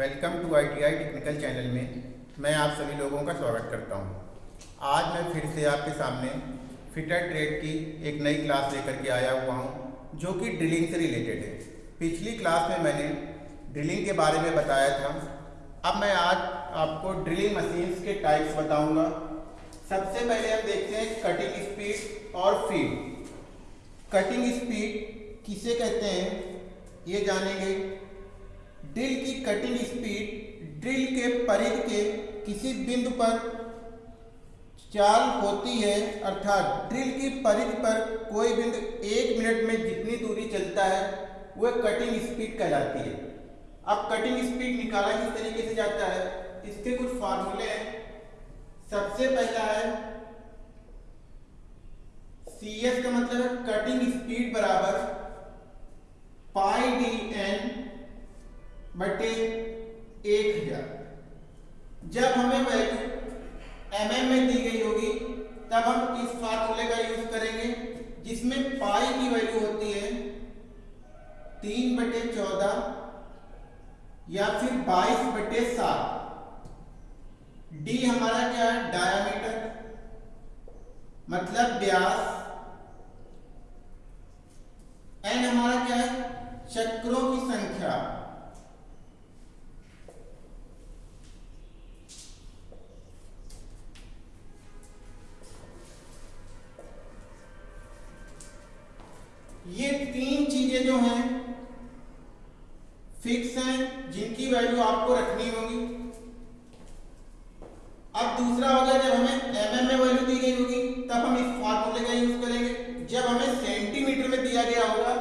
Welcome to I T I technical channel में मैं आप सभी लोगों का स्वागत करता हूँ। आज मैं फिर से आपके सामने फिटर ट्रेड की एक नई क्लास लेकर के आया हुआ हूँ, जो कि ड्रिलिंग से रिलेटेड है। पिछली क्लास में मैंने ड्रिलिंग के बारे में बताया था। अब मैं आज आपको ड्रिलिंग मशीन्स के टाइप्स बताऊँगा। सबसे पहले हम देखते हैं कटिंग स्पीड और फ़ीड कटिंग स्पीड किसे कहते हैं ये जानेंगे। ड्रिल की कटिंग स्पीड ड्रिल के परिध के किसी बिंदु पर चाल होती है, अर्थात ड्रिल की परिध पर कोई बिंदु एक मिनट में जितनी दूरी चलता है, वह कटिंग स्पीड कहलाती है। अब कटिंग स्पीड निकाला किस तरीके से जाता है? इसके कुछ फार्मूले हैं। सबसे पहला है सी एस का मतलब है कटिंग स्पीड बराबर पाई डी एन बटे एक हज़ार जब हमें वैल्यू एम एम में दी गई होगी, तब हम इस फार्मूले का यूज़ करेंगे, जिसमें पाई की वैल्यू होती है तीन बटे चौदह या फिर बाईस बटे सात। डी हमारा क्या है? डायामीटर मतलब व्यास एन हमारा क्या है? चक्रों की संख्या। हैं फिक्स हैं, जिनकी वैल्यू आपको रखनी होगी। अब दूसरा हो गया, जब हमें एमएम में वैल्यू दी गई होगी, तब हम इस फार्मूले का यूज़ करेंगे। जब हमें सेंटीमीटर में दिया गया होगा,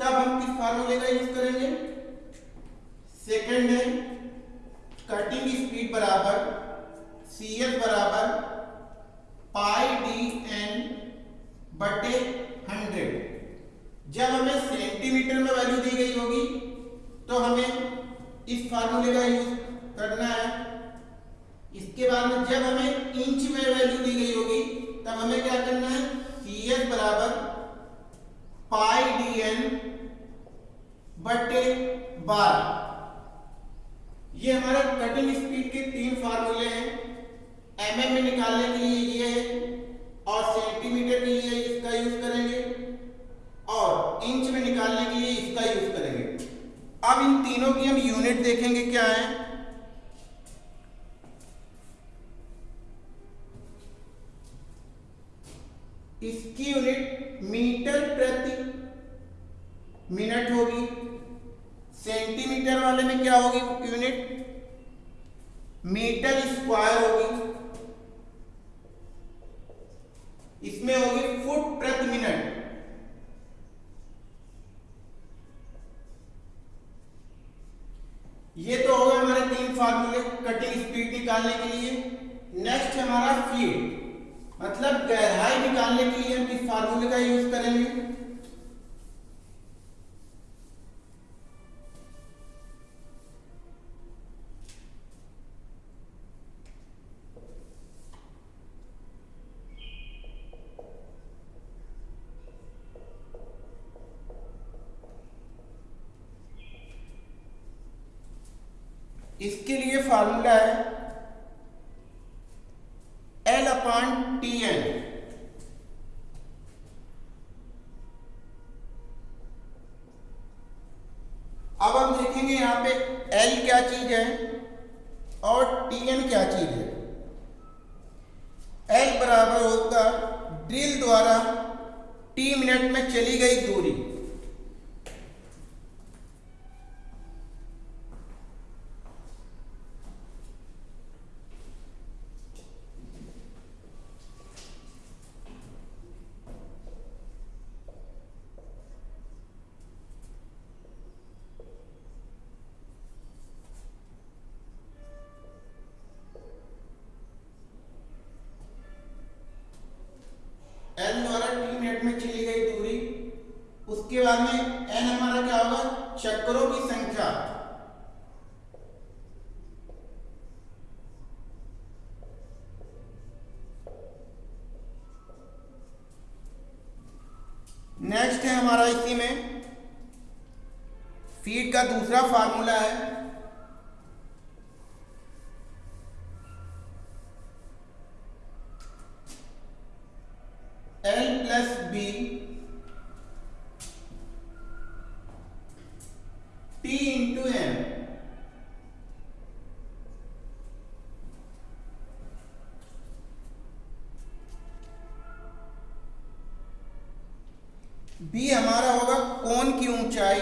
तब हम किस फार्मूले का यूज़ करेंगे? सेकंड है कटिंग स्पीड बराबर सी बराबर पाई डी एन बटे हंड्रेड जब हमें सेंटीमीटर में वैल्यू दी गई होगी तो हमें इस फार्मूले का यूज़ करना है। इसके बाद में जब हमें इंच में वैल्यू दी गई होगी, तब हमें क्या करना है? सी एस बराबर पाई डी एन बटे बारह ये हमारे कटिंग स्पीड के तीन फार्मूले हैं। एम एम में निकालने के लिए ये और सेंटीमीटर के लिए इसका यूज़ करेंगे और इंच में निकालने के लिए इसका यूज़ करेंगे अब इन तीनों की हम यूनिट देखेंगे क्या है? इसकी यूनिट मीटर प्रति मिनट होगी। सेंटीमीटर वाले में क्या होगी यूनिट मीटर स्क्वायर होगी। इसमें होगी निकालने के लिए। नेक्स्ट हमारा फ़ीड मतलब गहराई निकालने के लिए हम किस फार्मूले का यूज़ करेंगे। इसके लिए फार्मूला है टी एन अब हम देखेंगे यहाँ पे एल क्या चीज़ है और एन क्या चीज़ है। एल बराबर होगा ड्रिल द्वारा टी मिनट में चली गई दूरी। एन हमारा क्या होगा? चक्रों की संख्या। नेक्स्ट है हमारा इसी में। फ़ीड का दूसरा फार्मूला है। एल प्लस बी बी हमारा होगा कौन की ऊंचाई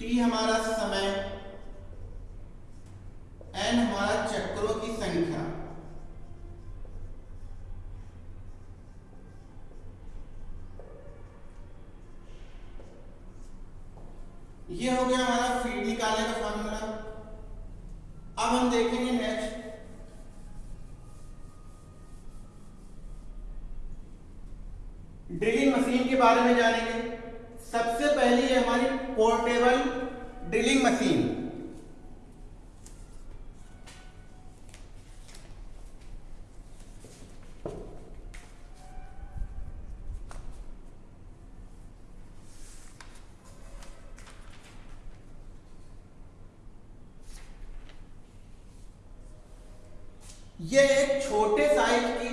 टी हमारा समय एन हमारा चक्रों की संख्या। ये हो गया हमारा फ़ीड निकालने का फॉर्मूला अब हम देखेंगे नेक्स्ट ड्रिलिंग मशीन के बारे में जानेंगे। पोर्टेबल ड्रिलिंग मशीन ये एक छोटे साइज़ की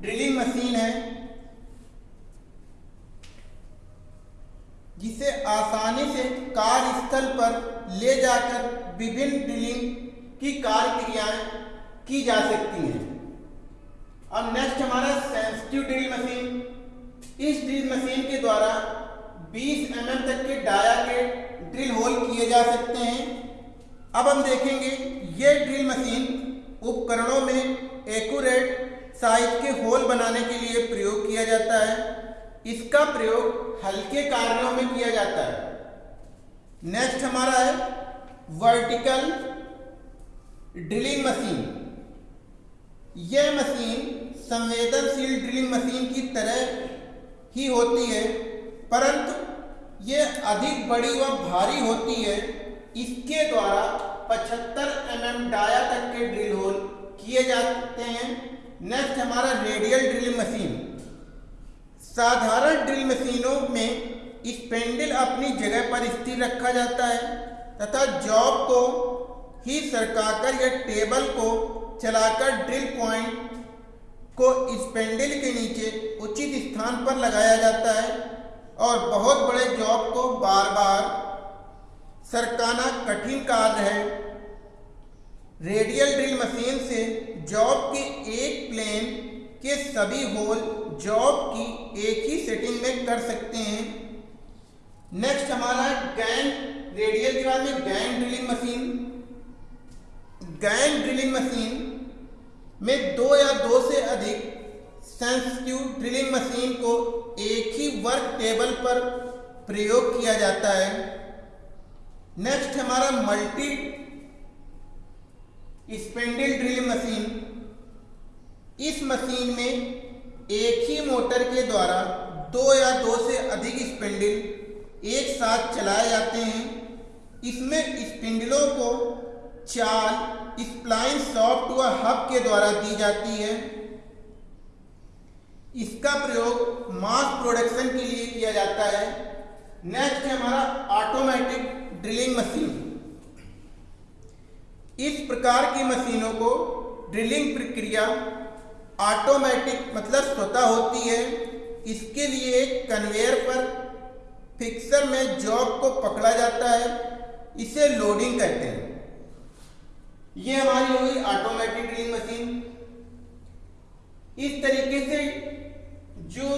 ड्रिलिंग मशीन है। कार्यस्थल पर ले जाकर विभिन्न ड्रिलिंग की कार्य क्रियाएँ की जा सकती हैं। अब नेक्स्ट हमारा सेंसिटिव ड्रिल मशीन इस ड्रिल मशीन के द्वारा 20 एम mm तक के डाया के ड्रिल होल किए जा सकते हैं। अब हम देखेंगे, ये ड्रिल मशीन उपकरणों में एक्यूरेट साइज़ के होल बनाने के लिए प्रयोग किया जाता है। इसका प्रयोग हल्के कार्यों में किया जाता है। नेक्स्ट हमारा है वर्टिकल ड्रिलिंग मशीन यह मशीन संवेदनशील ड्रिलिंग मशीन की तरह ही होती है, परंतु यह अधिक बड़ी व भारी होती है, इसके द्वारा 75 एम mm डाया तक के ड्रिल होल किए जाते हैं। नेक्स्ट हमारा रेडियल ड्रिल मशीन साधारण ड्रिल मशीनों में स्पेंडल अपनी जगह पर स्थिर रखा जाता है, तथा जॉब को ही सरकाकर या टेबल को चलाकर ड्रिल पॉइंट को स्पेंडल के नीचे उचित स्थान पर लगाया जाता है, और बहुत बड़े जॉब को बार बार सरकाना कठिन कार्य है। रेडियल ड्रिल मशीन से जॉब के एक प्लेन के सभी होल जॉब की एक ही सेटिंग में कर सकते हैं। नेक्स्ट हमारा गैंग रेडियल के बाद में gang drilling machine gang drilling machine में दो या दो से अधिक सेंसिटिव ड्रिलिंग मशीन को एक ही वर्क टेबल पर प्रयोग किया जाता है। नेक्स्ट हमारा मल्टी स्पेंडल ड्रिलिंग मशीन इस मशीन में एक ही मोटर के द्वारा दो या दो से अधिक स्पेंडल एक साथ चलाए जाते हैं। इसमें स्पिंडलों को चाल स्प्लाइन सॉफ्ट व हब के द्वारा दी जाती है। इसका प्रयोग मास प्रोडक्शन के लिए किया जाता है। नेक्स्ट है हमारा ऑटोमेटिक ड्रिलिंग मशीन इस प्रकार की मशीनों को ड्रिलिंग प्रक्रिया ऑटोमेटिक मतलब स्वतः होती है। इसके लिए एक कन्वेयर पर फिक्सर में जॉब को पकड़ा जाता है, इसे लोडिंग कहते हैं। ये हमारी हुई ऑटोमेटिक ड्रिलिंग मशीन इस तरीके से जो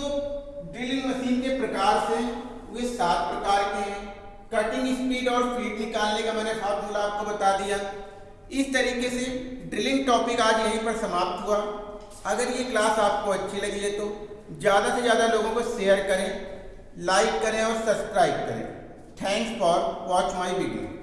ड्रिलिंग मशीन के प्रकार से वे सात प्रकार के हैं। कटिंग स्पीड और फ़ीड निकालने का मैंने फार्मूला आपको बता दिया। इस तरीके से ड्रिलिंग टॉपिक आज यहीं पर समाप्त हुआ। अगर ये क्लास आपको अच्छी लगी है तो ज़्यादा से ज़्यादा लोगों को शेयर करें। लाइक करें और सब्सक्राइब करें। Thanks for watch my video.